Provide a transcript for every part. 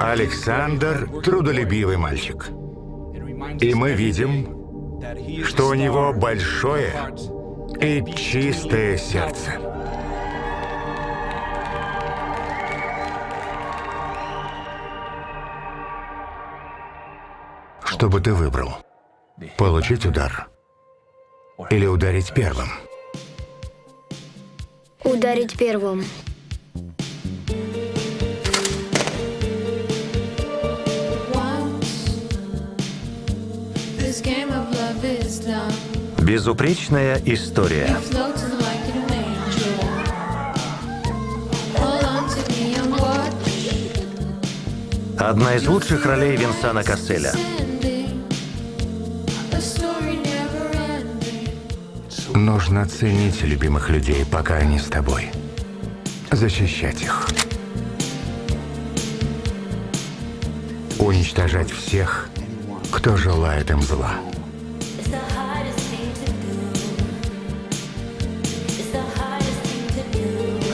Александр – трудолюбивый мальчик. И мы видим, что у него большое и чистое сердце. Что бы ты выбрал? Получить удар или ударить первым? Ударить первым. And watch. Одна из лучших ролей Винсана Касселя. Нужно ценить любимых людей, пока они с тобой. Защищать их. Уничтожать всех, кто желает им зла.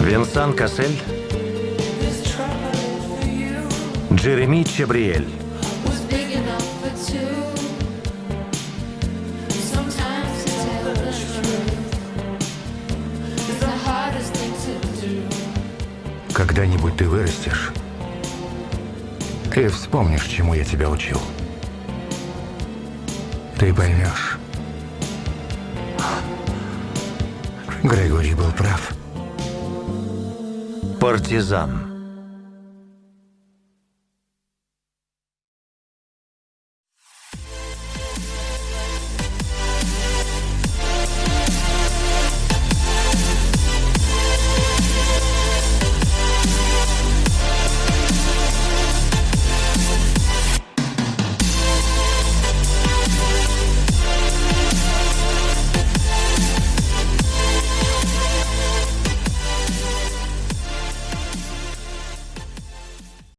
Винсан Кассель, Джереми Чабриэль. Когда-нибудь ты вырастешь и вспомнишь, чему я тебя учил. Ты поймешь. Грегори был прав. Партизан.